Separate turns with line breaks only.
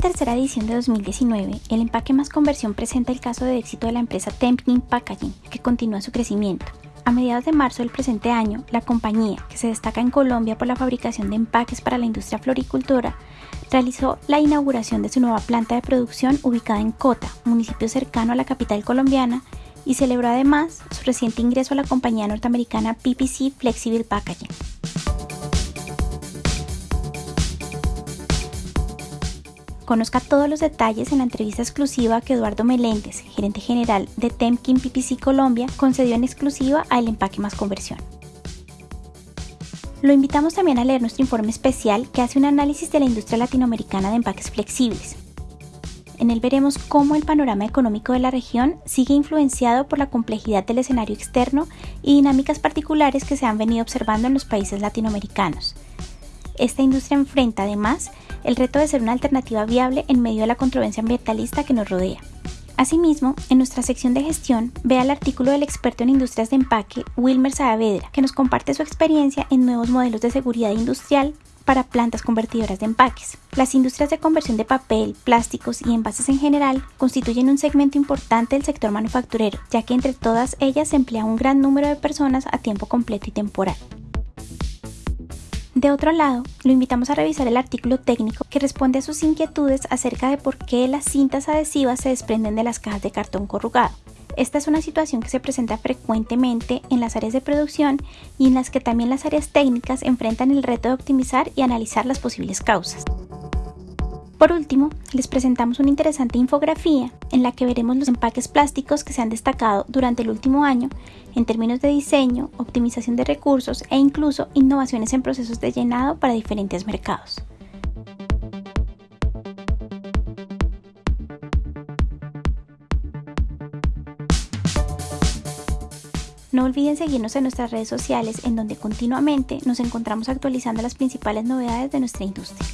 tercera edición de 2019, el empaque más conversión presenta el caso de éxito de la empresa Tempkin Packaging, que continúa su crecimiento. A mediados de marzo del presente año, la compañía, que se destaca en Colombia por la fabricación de empaques para la industria floricultura, realizó la inauguración de su nueva planta de producción ubicada en Cota, municipio cercano a la capital colombiana, y celebró además su reciente ingreso a la compañía norteamericana PPC Flexible Packaging. Conozca todos los detalles en la entrevista exclusiva que Eduardo Meléndez, gerente general de Temkin PPC Colombia, concedió en exclusiva a El Empaque Más Conversión. Lo invitamos también a leer nuestro informe especial que hace un análisis de la industria latinoamericana de empaques flexibles. En él veremos cómo el panorama económico de la región sigue influenciado por la complejidad del escenario externo y dinámicas particulares que se han venido observando en los países latinoamericanos. Esta industria enfrenta además el reto de ser una alternativa viable en medio de la controversia ambientalista que nos rodea. Asimismo, en nuestra sección de gestión, vea el artículo del experto en industrias de empaque, Wilmer Saavedra, que nos comparte su experiencia en nuevos modelos de seguridad industrial para plantas convertidoras de empaques. Las industrias de conversión de papel, plásticos y envases en general constituyen un segmento importante del sector manufacturero, ya que entre todas ellas se emplea un gran número de personas a tiempo completo y temporal. De otro lado, lo invitamos a revisar el artículo técnico que responde a sus inquietudes acerca de por qué las cintas adhesivas se desprenden de las cajas de cartón corrugado. Esta es una situación que se presenta frecuentemente en las áreas de producción y en las que también las áreas técnicas enfrentan el reto de optimizar y analizar las posibles causas. Por último, les presentamos una interesante infografía en la que veremos los empaques plásticos que se han destacado durante el último año en términos de diseño, optimización de recursos e incluso innovaciones en procesos de llenado para diferentes mercados. No olviden seguirnos en nuestras redes sociales en donde continuamente nos encontramos actualizando las principales novedades de nuestra industria.